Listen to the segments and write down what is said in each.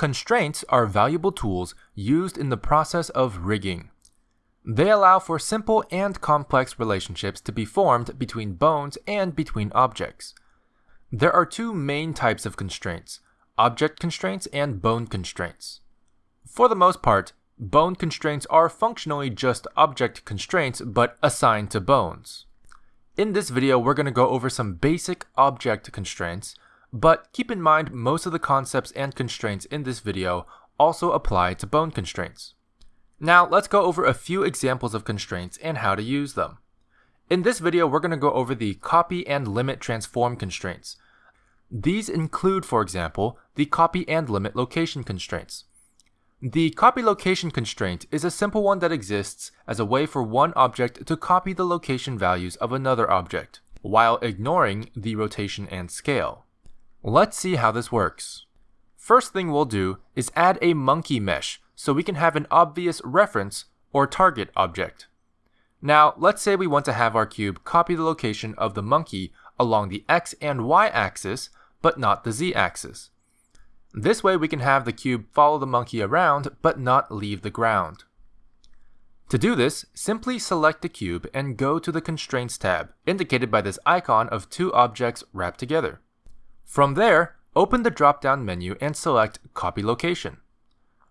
Constraints are valuable tools used in the process of rigging. They allow for simple and complex relationships to be formed between bones and between objects. There are two main types of constraints object constraints and bone constraints. For the most part, bone constraints are functionally just object constraints but assigned to bones. In this video, we're going to go over some basic object constraints but keep in mind most of the concepts and constraints in this video also apply to bone constraints. Now let's go over a few examples of constraints and how to use them. In this video, we're going to go over the copy and limit transform constraints. These include, for example, the copy and limit location constraints. The copy location constraint is a simple one that exists as a way for one object to copy the location values of another object, while ignoring the rotation and scale. Let's see how this works. First thing we'll do is add a monkey mesh so we can have an obvious reference or target object. Now, let's say we want to have our cube copy the location of the monkey along the x and y axis, but not the z axis. This way we can have the cube follow the monkey around, but not leave the ground. To do this, simply select the cube and go to the Constraints tab, indicated by this icon of two objects wrapped together. From there, open the drop-down menu and select Copy Location.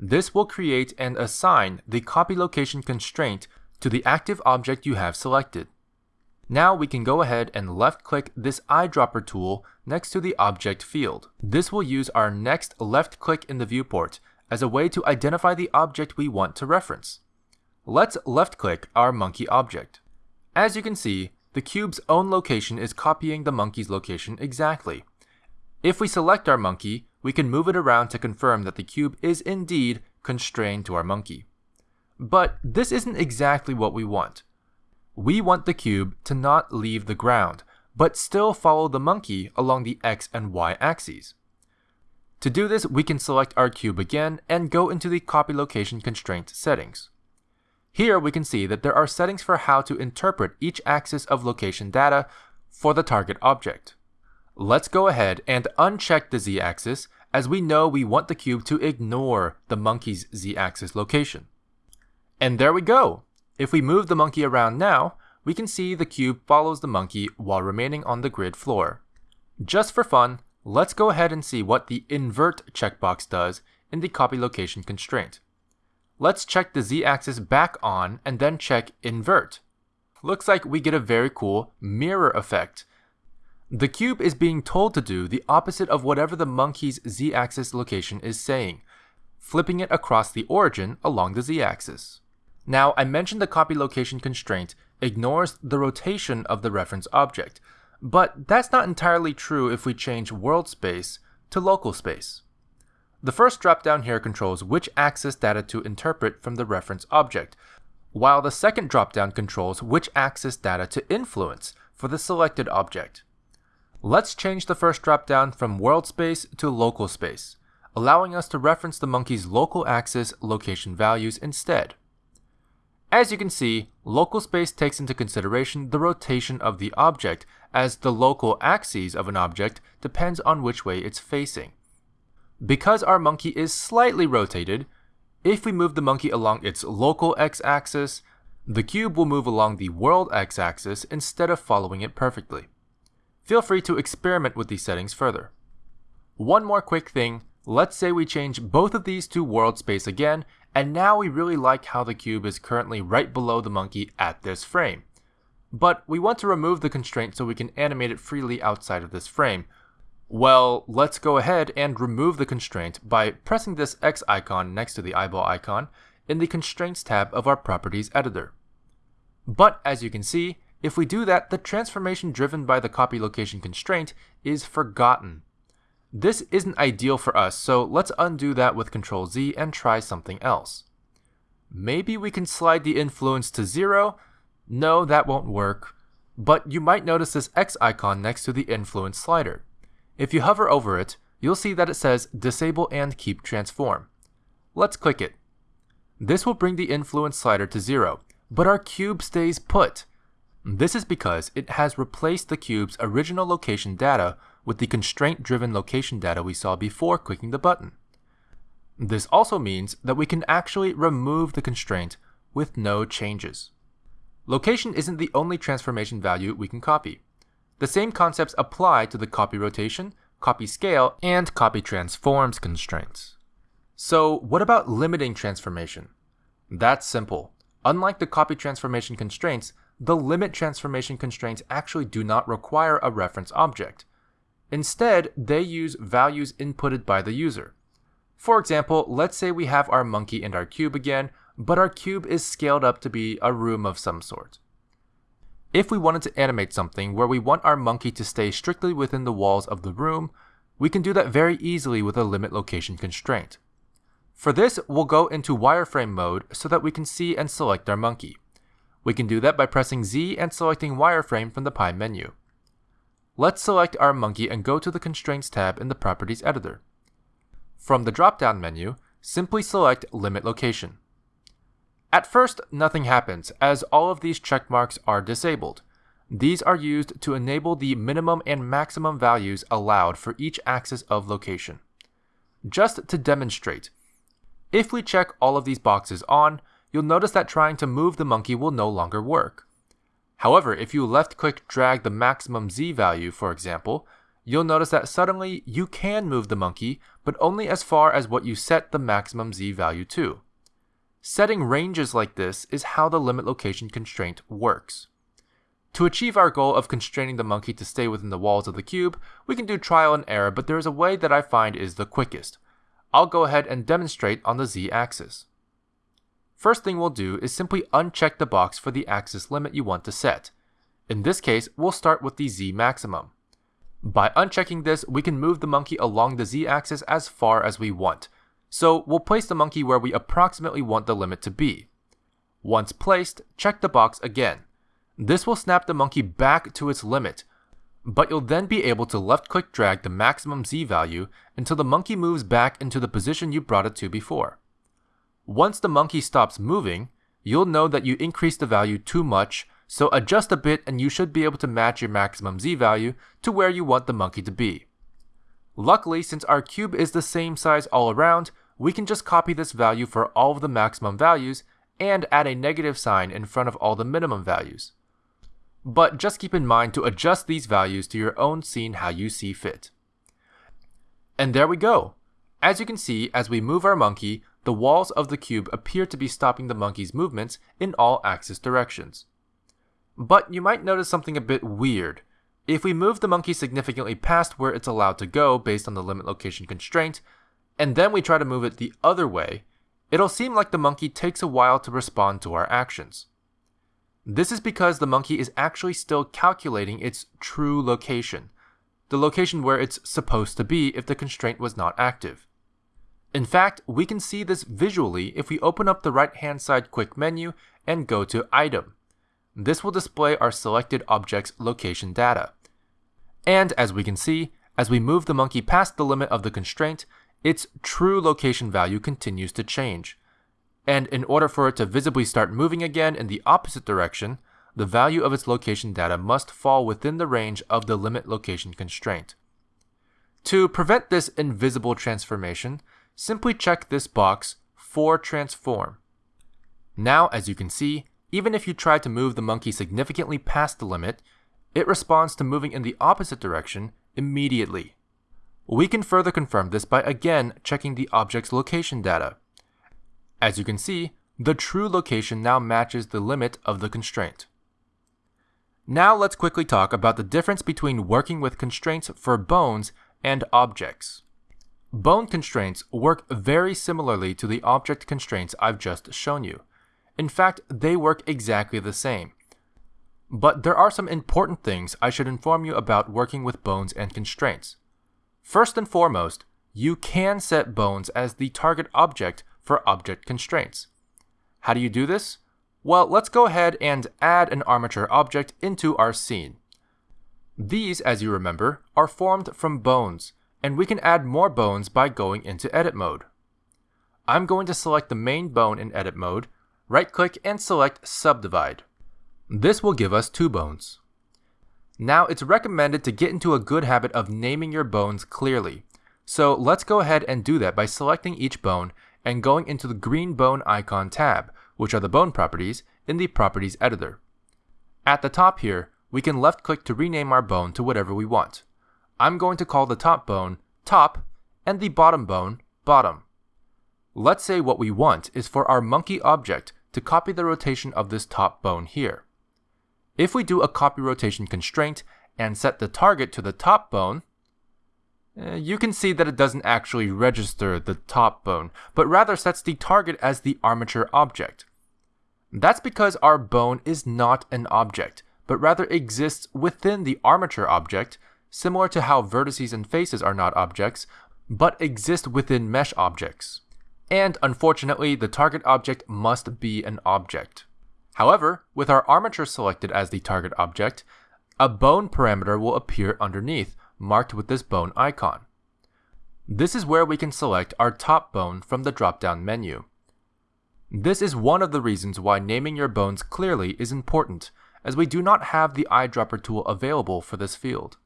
This will create and assign the copy location constraint to the active object you have selected. Now we can go ahead and left-click this eyedropper tool next to the object field. This will use our next left-click in the viewport as a way to identify the object we want to reference. Let's left-click our monkey object. As you can see, the cube's own location is copying the monkey's location exactly. If we select our monkey, we can move it around to confirm that the cube is indeed constrained to our monkey. But this isn't exactly what we want. We want the cube to not leave the ground, but still follow the monkey along the x and y axes. To do this, we can select our cube again and go into the copy location constraint settings. Here we can see that there are settings for how to interpret each axis of location data for the target object. Let's go ahead and uncheck the z-axis as we know we want the cube to ignore the monkey's z-axis location. And there we go! If we move the monkey around now, we can see the cube follows the monkey while remaining on the grid floor. Just for fun, let's go ahead and see what the invert checkbox does in the copy location constraint. Let's check the z-axis back on and then check invert. Looks like we get a very cool mirror effect the cube is being told to do the opposite of whatever the monkey's z-axis location is saying, flipping it across the origin along the z-axis. Now, I mentioned the copy location constraint ignores the rotation of the reference object, but that's not entirely true if we change world space to local space. The first dropdown here controls which axis data to interpret from the reference object, while the second dropdown controls which axis data to influence for the selected object. Let's change the first dropdown from world space to local space, allowing us to reference the monkey's local axis location values instead. As you can see, local space takes into consideration the rotation of the object, as the local axes of an object depends on which way it's facing. Because our monkey is slightly rotated, if we move the monkey along its local x-axis, the cube will move along the world x-axis instead of following it perfectly. Feel free to experiment with these settings further. One more quick thing, let's say we change both of these to world space again, and now we really like how the cube is currently right below the monkey at this frame. But we want to remove the constraint so we can animate it freely outside of this frame. Well, let's go ahead and remove the constraint by pressing this X icon next to the eyeball icon in the Constraints tab of our Properties editor. But as you can see, if we do that, the transformation driven by the copy location constraint is forgotten. This isn't ideal for us, so let's undo that with Ctrl Z and try something else. Maybe we can slide the influence to zero? No, that won't work. But you might notice this X icon next to the influence slider. If you hover over it, you'll see that it says Disable and Keep Transform. Let's click it. This will bring the influence slider to zero, but our cube stays put. This is because it has replaced the cube's original location data with the constraint-driven location data we saw before clicking the button. This also means that we can actually remove the constraint with no changes. Location isn't the only transformation value we can copy. The same concepts apply to the copy rotation, copy scale, and copy transforms constraints. So what about limiting transformation? That's simple. Unlike the copy transformation constraints, the limit transformation constraints actually do not require a reference object. Instead, they use values inputted by the user. For example, let's say we have our monkey and our cube again, but our cube is scaled up to be a room of some sort. If we wanted to animate something where we want our monkey to stay strictly within the walls of the room, we can do that very easily with a limit location constraint. For this, we'll go into wireframe mode so that we can see and select our monkey. We can do that by pressing Z and selecting wireframe from the Pie menu. Let's select our monkey and go to the Constraints tab in the Properties editor. From the drop-down menu, simply select Limit Location. At first, nothing happens, as all of these checkmarks are disabled. These are used to enable the minimum and maximum values allowed for each axis of location. Just to demonstrate, if we check all of these boxes on, you'll notice that trying to move the monkey will no longer work. However, if you left-click drag the maximum z value, for example, you'll notice that suddenly you can move the monkey, but only as far as what you set the maximum z value to. Setting ranges like this is how the limit location constraint works. To achieve our goal of constraining the monkey to stay within the walls of the cube, we can do trial and error, but there is a way that I find is the quickest. I'll go ahead and demonstrate on the z-axis. First thing we'll do is simply uncheck the box for the axis limit you want to set. In this case, we'll start with the z maximum. By unchecking this, we can move the monkey along the z-axis as far as we want, so we'll place the monkey where we approximately want the limit to be. Once placed, check the box again. This will snap the monkey back to its limit, but you'll then be able to left click drag the maximum z value until the monkey moves back into the position you brought it to before. Once the monkey stops moving, you'll know that you increased the value too much, so adjust a bit and you should be able to match your maximum z value to where you want the monkey to be. Luckily, since our cube is the same size all around, we can just copy this value for all of the maximum values and add a negative sign in front of all the minimum values. But just keep in mind to adjust these values to your own scene how you see fit. And there we go. As you can see, as we move our monkey, the walls of the cube appear to be stopping the monkey's movements in all axis directions. But you might notice something a bit weird. If we move the monkey significantly past where it's allowed to go based on the limit location constraint, and then we try to move it the other way, it'll seem like the monkey takes a while to respond to our actions. This is because the monkey is actually still calculating its true location, the location where it's supposed to be if the constraint was not active. In fact, we can see this visually if we open up the right hand side quick menu and go to Item. This will display our selected object's location data. And as we can see, as we move the monkey past the limit of the constraint, its true location value continues to change. And in order for it to visibly start moving again in the opposite direction, the value of its location data must fall within the range of the limit location constraint. To prevent this invisible transformation, simply check this box for transform. Now, as you can see, even if you try to move the monkey significantly past the limit, it responds to moving in the opposite direction immediately. We can further confirm this by again checking the object's location data. As you can see, the true location now matches the limit of the constraint. Now let's quickly talk about the difference between working with constraints for bones and objects. Bone constraints work very similarly to the object constraints I've just shown you. In fact, they work exactly the same. But there are some important things I should inform you about working with bones and constraints. First and foremost, you can set bones as the target object for object constraints. How do you do this? Well, let's go ahead and add an armature object into our scene. These, as you remember, are formed from bones, and we can add more bones by going into edit mode. I'm going to select the main bone in edit mode, right click and select subdivide. This will give us two bones. Now, it's recommended to get into a good habit of naming your bones clearly. So let's go ahead and do that by selecting each bone and going into the green bone icon tab, which are the bone properties, in the Properties Editor. At the top here, we can left click to rename our bone to whatever we want. I'm going to call the top bone top and the bottom bone bottom. Let's say what we want is for our monkey object to copy the rotation of this top bone here. If we do a copy rotation constraint and set the target to the top bone, eh, you can see that it doesn't actually register the top bone, but rather sets the target as the armature object. That's because our bone is not an object, but rather exists within the armature object, similar to how vertices and faces are not objects, but exist within mesh objects. And unfortunately, the target object must be an object. However, with our armature selected as the target object, a bone parameter will appear underneath, marked with this bone icon. This is where we can select our top bone from the drop-down menu. This is one of the reasons why naming your bones clearly is important, as we do not have the eyedropper tool available for this field.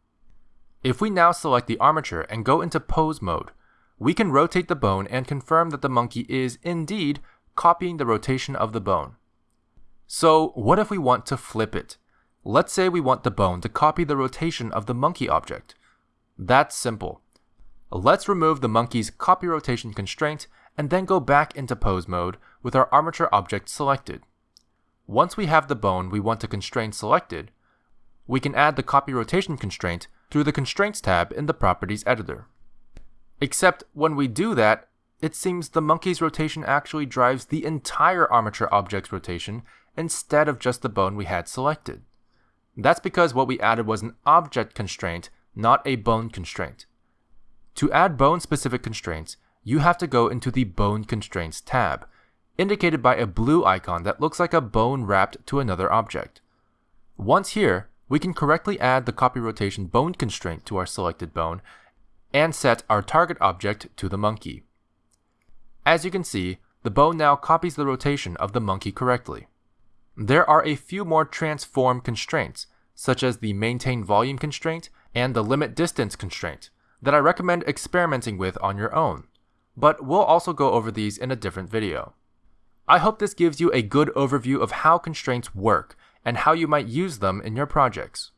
If we now select the armature and go into pose mode, we can rotate the bone and confirm that the monkey is indeed copying the rotation of the bone. So what if we want to flip it? Let's say we want the bone to copy the rotation of the monkey object. That's simple. Let's remove the monkey's copy rotation constraint and then go back into pose mode with our armature object selected. Once we have the bone we want to constrain selected, we can add the copy rotation constraint through the Constraints tab in the Properties editor. Except when we do that, it seems the monkey's rotation actually drives the entire armature object's rotation instead of just the bone we had selected. That's because what we added was an object constraint, not a bone constraint. To add bone-specific constraints, you have to go into the Bone Constraints tab, indicated by a blue icon that looks like a bone wrapped to another object. Once here, we can correctly add the copy rotation bone constraint to our selected bone and set our target object to the monkey. As you can see, the bone now copies the rotation of the monkey correctly. There are a few more transform constraints, such as the maintain volume constraint and the limit distance constraint, that I recommend experimenting with on your own, but we'll also go over these in a different video. I hope this gives you a good overview of how constraints work and how you might use them in your projects.